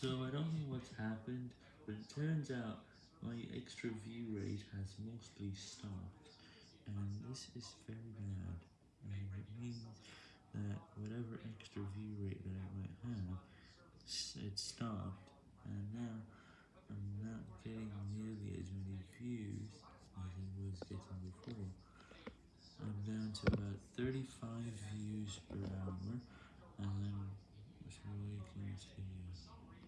So I don't know what's happened, but it turns out my extra view rate has mostly stopped, and this is very bad, and it means that whatever extra view rate that I might have, it stopped, and now I'm not getting nearly as many views as I was getting before. I'm down to about 35 views per